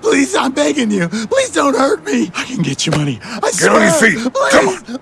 Please, I'm begging you. Please don't hurt me. I can get you money. I Get swear. on your feet. Please. Come on. Move.